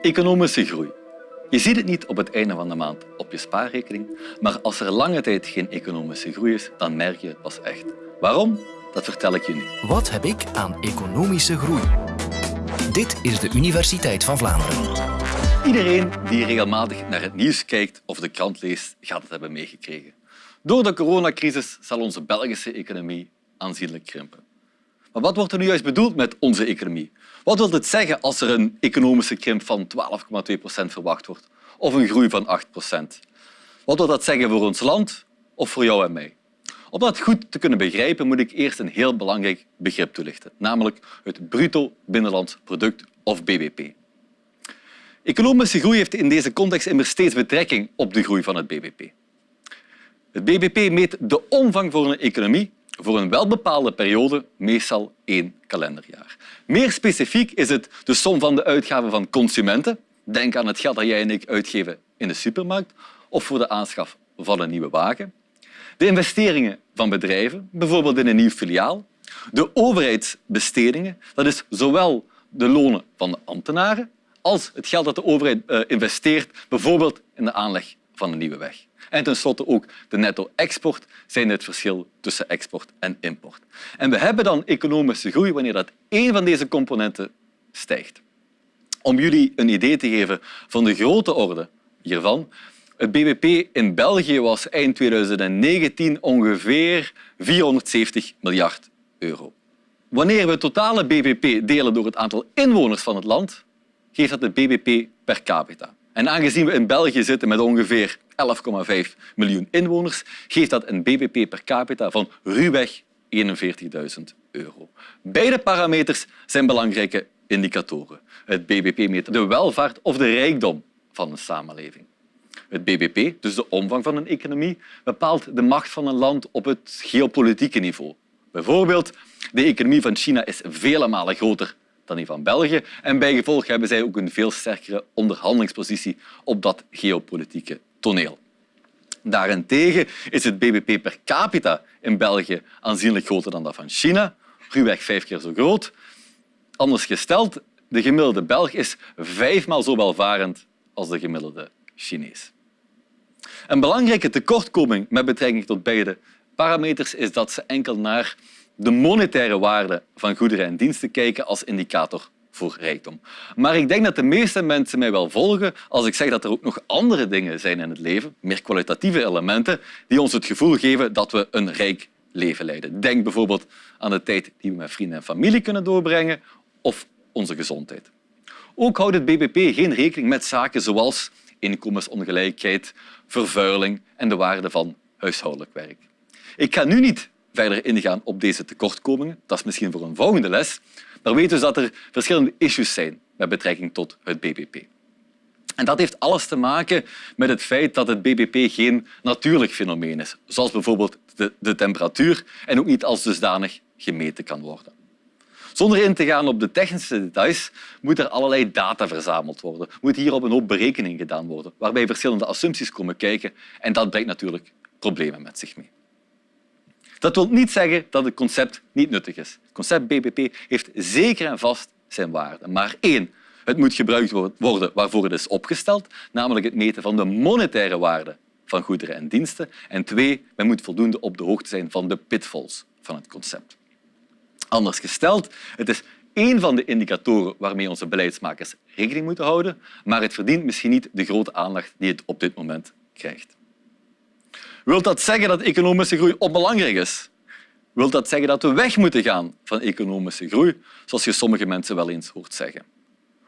Economische groei. Je ziet het niet op het einde van de maand op je spaarrekening, maar als er lange tijd geen economische groei is, dan merk je het pas echt. Waarom? Dat vertel ik je nu. Wat heb ik aan economische groei? Dit is de Universiteit van Vlaanderen. Iedereen die regelmatig naar het nieuws kijkt of de krant leest, gaat het hebben meegekregen. Door de coronacrisis zal onze Belgische economie aanzienlijk krimpen. Maar wat wordt er nu juist bedoeld met onze economie? Wat wil het zeggen als er een economische krimp van 12,2 procent verwacht wordt of een groei van 8 procent? Wat wil dat zeggen voor ons land of voor jou en mij? Om dat goed te kunnen begrijpen moet ik eerst een heel belangrijk begrip toelichten, namelijk het bruto binnenlands product of BBP. Economische groei heeft in deze context immers steeds betrekking op de groei van het BBP. Het BBP meet de omvang voor een economie voor een welbepaalde periode, meestal één kalenderjaar. Meer specifiek is het de som van de uitgaven van consumenten. Denk aan het geld dat jij en ik uitgeven in de supermarkt of voor de aanschaf van een nieuwe wagen. De investeringen van bedrijven, bijvoorbeeld in een nieuw filiaal. De overheidsbestedingen, dat is zowel de lonen van de ambtenaren als het geld dat de overheid eh, investeert, bijvoorbeeld in de aanleg van een nieuwe weg. En tenslotte ook de netto-export zijn het verschil tussen export en import. En we hebben dan economische groei wanneer dat één van deze componenten stijgt. Om jullie een idee te geven van de grote orde hiervan, het bbp in België was eind 2019 ongeveer 470 miljard euro. Wanneer we het totale bbp delen door het aantal inwoners van het land, geeft dat het bbp per capita. En aangezien we in België zitten met ongeveer 11,5 miljoen inwoners, geeft dat een bbp per capita van ruwweg 41.000 euro. Beide parameters zijn belangrijke indicatoren. Het bbp meet de welvaart of de rijkdom van een samenleving. Het bbp, dus de omvang van een economie, bepaalt de macht van een land op het geopolitieke niveau. Bijvoorbeeld, de economie van China is vele malen groter dan die van België en bijgevolg hebben zij ook een veel sterkere onderhandelingspositie op dat geopolitieke toneel. Daarentegen is het bbp per capita in België aanzienlijk groter dan dat van China, ruwweg vijf keer zo groot. Anders gesteld, de gemiddelde Belg is vijfmaal zo welvarend als de gemiddelde Chinees. Een belangrijke tekortkoming met betrekking tot beide parameters is dat ze enkel naar de monetaire waarde van goederen en diensten kijken als indicator voor rijkdom. Maar ik denk dat de meeste mensen mij wel volgen als ik zeg dat er ook nog andere dingen zijn in het leven, meer kwalitatieve elementen, die ons het gevoel geven dat we een rijk leven leiden. Denk bijvoorbeeld aan de tijd die we met vrienden en familie kunnen doorbrengen of onze gezondheid. Ook houdt het BBP geen rekening met zaken zoals inkomensongelijkheid, vervuiling en de waarde van huishoudelijk werk. Ik ga nu niet verder ingaan op deze tekortkomingen. Dat is misschien voor een volgende les. Maar weet dus dat er verschillende issues zijn met betrekking tot het BBP. En dat heeft alles te maken met het feit dat het BBP geen natuurlijk fenomeen is, zoals bijvoorbeeld de, de temperatuur, en ook niet als dusdanig gemeten kan worden. Zonder in te gaan op de technische details moet er allerlei data verzameld worden. Moet hier op een hoop berekeningen gedaan worden, waarbij verschillende assumpties komen kijken en dat brengt natuurlijk problemen met zich mee. Dat wil niet zeggen dat het concept niet nuttig is. Het concept BBP heeft zeker en vast zijn waarde. Maar één, het moet gebruikt worden waarvoor het is opgesteld, namelijk het meten van de monetaire waarde van goederen en diensten. En twee, men moet voldoende op de hoogte zijn van de pitfalls van het concept. Anders gesteld, het is één van de indicatoren waarmee onze beleidsmakers rekening moeten houden, maar het verdient misschien niet de grote aandacht die het op dit moment krijgt. Wil dat zeggen dat economische groei onbelangrijk is? Wil dat zeggen dat we weg moeten gaan van economische groei, zoals je sommige mensen wel eens hoort zeggen?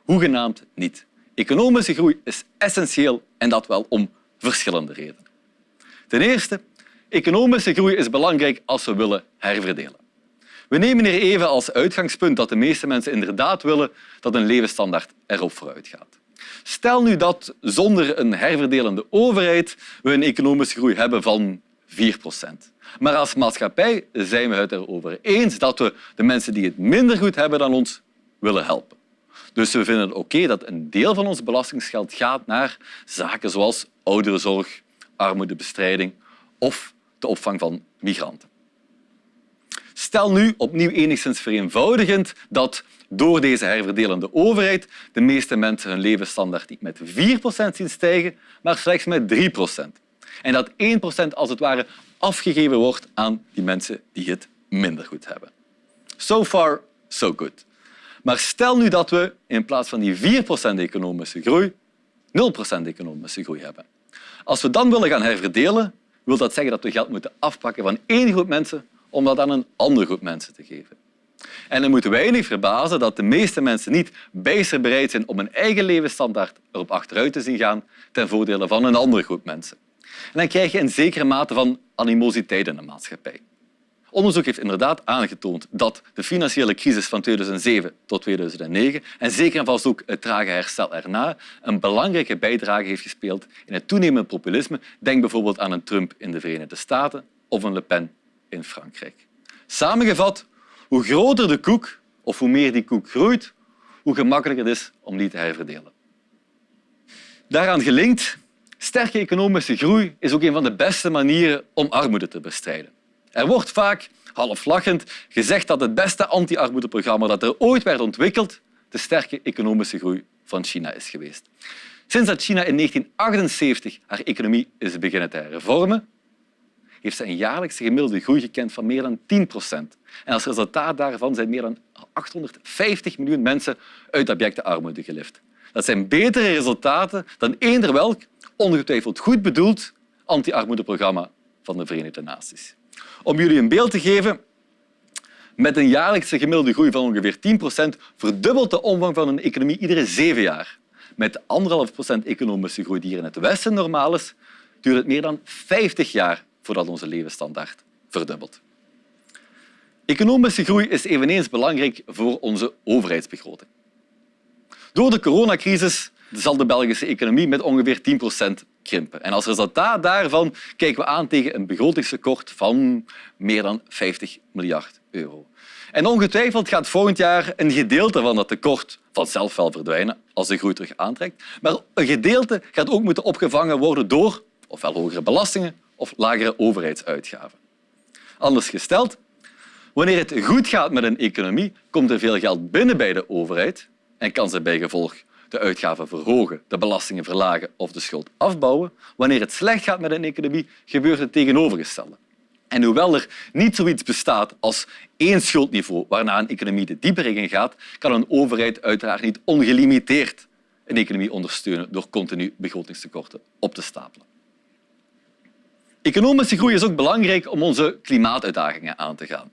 Hoegenaamd niet. Economische groei is essentieel en dat wel om verschillende redenen. Ten eerste, economische groei is belangrijk als we willen herverdelen. We nemen hier even als uitgangspunt dat de meeste mensen inderdaad willen dat een levensstandaard erop vooruit gaat. Stel nu dat zonder een herverdelende overheid we een economische groei hebben van 4 procent. Maar als maatschappij zijn we het erover eens dat we de mensen die het minder goed hebben dan ons willen helpen. Dus we vinden het oké dat een deel van ons belastingsgeld gaat naar zaken zoals ouderenzorg, armoedebestrijding of de opvang van migranten. Stel nu, opnieuw enigszins vereenvoudigend, dat door deze herverdelende overheid de meeste mensen hun levensstandaard niet met 4% zien stijgen, maar slechts met 3% En dat 1% als het ware afgegeven wordt aan die mensen die het minder goed hebben. So far, so good. Maar stel nu dat we in plaats van die 4% economische groei 0% economische groei hebben. Als we dan willen gaan herverdelen, wil dat zeggen dat we geld moeten afpakken van één groep mensen om dat aan een andere groep mensen te geven. En dan moeten wij niet verbazen dat de meeste mensen niet bijster bereid zijn om hun eigen levensstandaard erop achteruit te zien gaan ten voordele van een andere groep mensen. En dan krijg je een zekere mate van animositeit in de maatschappij. Onderzoek heeft inderdaad aangetoond dat de financiële crisis van 2007 tot 2009 en zeker en vast ook het trage herstel erna een belangrijke bijdrage heeft gespeeld in het toenemende populisme. Denk bijvoorbeeld aan een Trump in de Verenigde Staten of een Le Pen in Frankrijk. Samengevat, hoe groter de koek of hoe meer die koek groeit, hoe gemakkelijker het is om die te herverdelen. Daaraan gelinkt, sterke economische groei is ook een van de beste manieren om armoede te bestrijden. Er wordt vaak, half lachend, gezegd dat het beste anti-armoedeprogramma dat er ooit werd ontwikkeld de sterke economische groei van China is geweest. Sinds dat China in 1978 haar economie is beginnen te hervormen, heeft ze een jaarlijkse gemiddelde groei gekend van meer dan 10 procent. En als resultaat daarvan zijn meer dan 850 miljoen mensen uit abjecte armoede gelift. Dat zijn betere resultaten dan eender welk, ongetwijfeld goed bedoeld, anti-armoedeprogramma van de Verenigde Naties. Om jullie een beeld te geven, met een jaarlijkse gemiddelde groei van ongeveer 10 procent verdubbelt de omvang van een economie iedere zeven jaar. Met 1,5 procent economische groei die hier in het Westen normaal is, duurt het meer dan 50 jaar voordat onze levensstandaard verdubbelt. Economische groei is eveneens belangrijk voor onze overheidsbegroting. Door de coronacrisis zal de Belgische economie met ongeveer 10 procent krimpen. En als resultaat daarvan kijken we aan tegen een begrotingstekort van meer dan 50 miljard euro. En ongetwijfeld gaat volgend jaar een gedeelte van dat tekort vanzelf wel verdwijnen als de groei terug aantrekt. Maar een gedeelte gaat ook moeten opgevangen worden door ofwel hogere belastingen of lagere overheidsuitgaven. Anders gesteld, wanneer het goed gaat met een economie, komt er veel geld binnen bij de overheid en kan ze bijgevolg de uitgaven verhogen, de belastingen verlagen of de schuld afbouwen. Wanneer het slecht gaat met een economie, gebeurt het tegenovergestelde. En hoewel er niet zoiets bestaat als één schuldniveau waarna een economie de diepere in gaat, kan een overheid uiteraard niet ongelimiteerd een economie ondersteunen door continu begrotingstekorten op te stapelen. Economische groei is ook belangrijk om onze klimaatuitdagingen aan te gaan.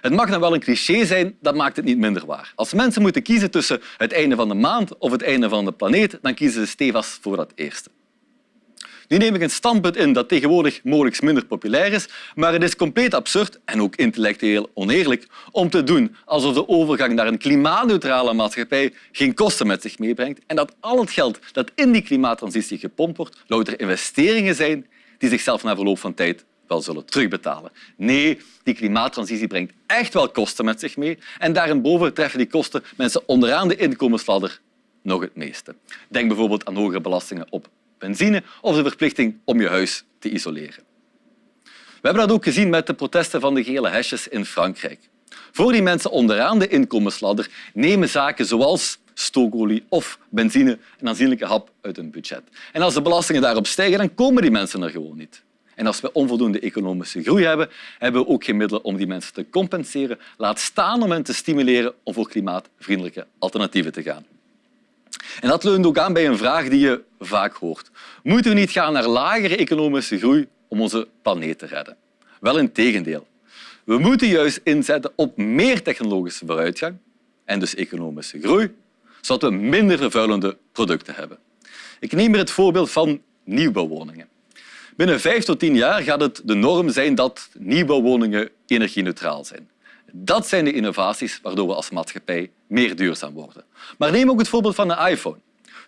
Het mag dan wel een cliché zijn, dat maakt het niet minder waar. Als mensen moeten kiezen tussen het einde van de maand of het einde van de planeet, dan kiezen ze stevast voor dat eerste. Nu neem ik een standpunt in dat tegenwoordig mogelijk minder populair is, maar het is compleet absurd en ook intellectueel oneerlijk om te doen alsof de overgang naar een klimaatneutrale maatschappij geen kosten met zich meebrengt en dat al het geld dat in die klimaattransitie gepompt wordt, louter investeringen zijn die zichzelf na verloop van tijd wel zullen terugbetalen. Nee, die klimaattransitie brengt echt wel kosten met zich mee en daarboven treffen die kosten mensen onderaan de inkomensladder nog het meeste. Denk bijvoorbeeld aan hogere belastingen op benzine of de verplichting om je huis te isoleren. We hebben dat ook gezien met de protesten van de gele hesjes in Frankrijk. Voor die mensen onderaan de inkomensladder nemen zaken zoals stookolie of benzine een aanzienlijke hap uit hun budget. En als de belastingen daarop stijgen, dan komen die mensen er gewoon niet. En als we onvoldoende economische groei hebben, hebben we ook geen middelen om die mensen te compenseren. Laat staan om hen te stimuleren om voor klimaatvriendelijke alternatieven te gaan. En dat leunt ook aan bij een vraag die je vaak hoort. Moeten we niet gaan naar lagere economische groei om onze planeet te redden? Wel in tegendeel. We moeten juist inzetten op meer technologische vooruitgang en dus economische groei, zodat we minder vervuilende producten hebben. Ik neem hier het voorbeeld van nieuwbouwwoningen. Binnen vijf tot tien jaar gaat het de norm zijn dat nieuwbouwwoningen energie-neutraal zijn. Dat zijn de innovaties waardoor we als maatschappij meer duurzaam worden. Maar neem ook het voorbeeld van een iPhone.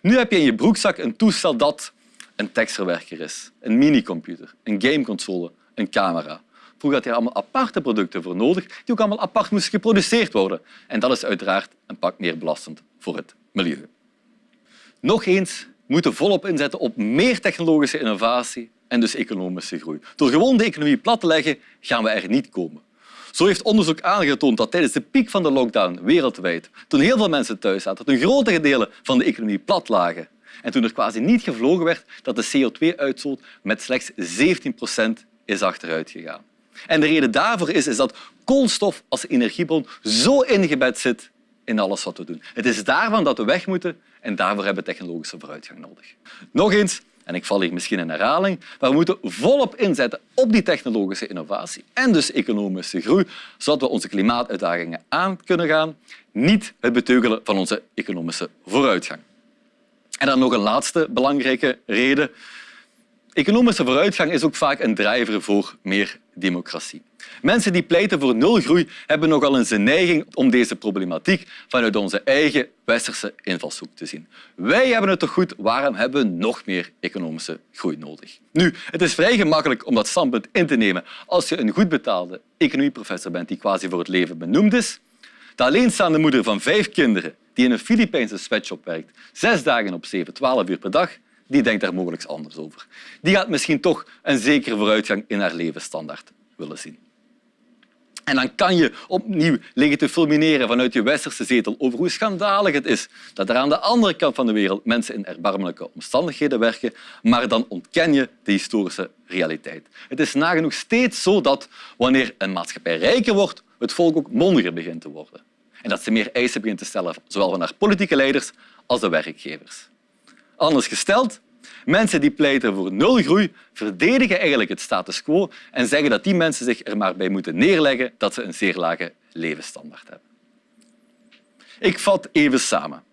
Nu heb je in je broekzak een toestel dat een tekstverwerker is, een minicomputer, een gameconsole, een camera. Vroeger had je allemaal aparte producten voor nodig die ook allemaal apart moesten geproduceerd worden. En dat is uiteraard een pak meer belastend voor het milieu. Nog eens, we moeten volop inzetten op meer technologische innovatie en dus economische groei. Door gewoon de economie plat te leggen, gaan we er niet komen. Zo heeft onderzoek aangetoond dat tijdens de piek van de lockdown wereldwijd, toen heel veel mensen thuis zaten, toen grote delen van de economie plat lagen en toen er quasi niet gevlogen werd, dat de CO2-uitstoot met slechts 17 procent is achteruit gegaan. En de reden daarvoor is, is dat koolstof als energiebron zo ingebed zit in alles wat we doen. Het is daarvan dat we weg moeten en daarvoor hebben we technologische vooruitgang nodig. Nog eens, en ik val hier misschien in herhaling, maar we moeten volop inzetten op die technologische innovatie en dus economische groei, zodat we onze klimaatuitdagingen aan kunnen gaan, niet het beteugelen van onze economische vooruitgang. En dan nog een laatste belangrijke reden. Economische vooruitgang is ook vaak een drijver voor meer democratie. Mensen die pleiten voor nul groei hebben nogal eens een neiging om deze problematiek vanuit onze eigen westerse invalshoek te zien. Wij hebben het toch goed, waarom hebben we nog meer economische groei nodig? Nu, het is vrij gemakkelijk om dat standpunt in te nemen als je een goed betaalde economieprofessor bent die quasi voor het leven benoemd is. De alleenstaande moeder van vijf kinderen die in een Filipijnse sweatshop werkt, zes dagen op zeven, twaalf uur per dag, die denkt daar mogelijk anders over. Die gaat misschien toch een zekere vooruitgang in haar levensstandaard willen zien. En dan kan je opnieuw liggen te fulmineren vanuit je westerse zetel over hoe schandalig het is dat er aan de andere kant van de wereld mensen in erbarmelijke omstandigheden werken, maar dan ontken je de historische realiteit. Het is nagenoeg steeds zo dat wanneer een maatschappij rijker wordt, het volk ook mondiger begint te worden. En dat ze meer eisen begint te stellen, zowel van haar politieke leiders als de werkgevers. Anders gesteld, mensen die pleiten voor nul groei verdedigen eigenlijk het status quo en zeggen dat die mensen zich er maar bij moeten neerleggen dat ze een zeer lage levensstandaard hebben. Ik vat even samen.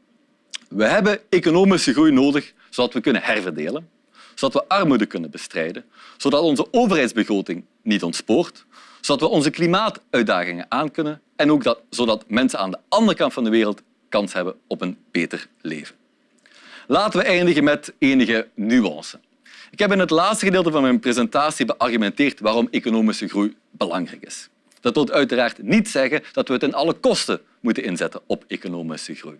We hebben economische groei nodig zodat we kunnen herverdelen, zodat we armoede kunnen bestrijden, zodat onze overheidsbegroting niet ontspoort, zodat we onze klimaatuitdagingen aankunnen en ook dat, zodat mensen aan de andere kant van de wereld kans hebben op een beter leven. Laten we eindigen met enige nuance. Ik heb in het laatste gedeelte van mijn presentatie beargumenteerd waarom economische groei belangrijk is. Dat wil uiteraard niet zeggen dat we het ten alle kosten moeten inzetten op economische groei.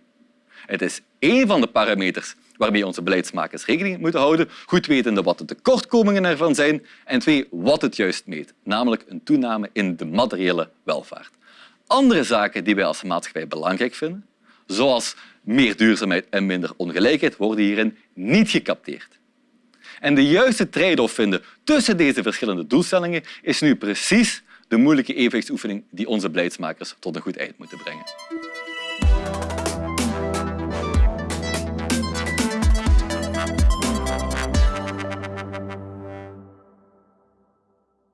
Het is één van de parameters waarmee onze beleidsmakers rekening moeten houden, goed wetende wat de tekortkomingen ervan zijn en twee, wat het juist meet, namelijk een toename in de materiële welvaart. Andere zaken die wij als maatschappij belangrijk vinden, zoals meer duurzaamheid en minder ongelijkheid, worden hierin niet gecapteerd. En de juiste trade-off vinden tussen deze verschillende doelstellingen is nu precies de moeilijke evenwichtsoefening die onze beleidsmakers tot een goed eind moeten brengen.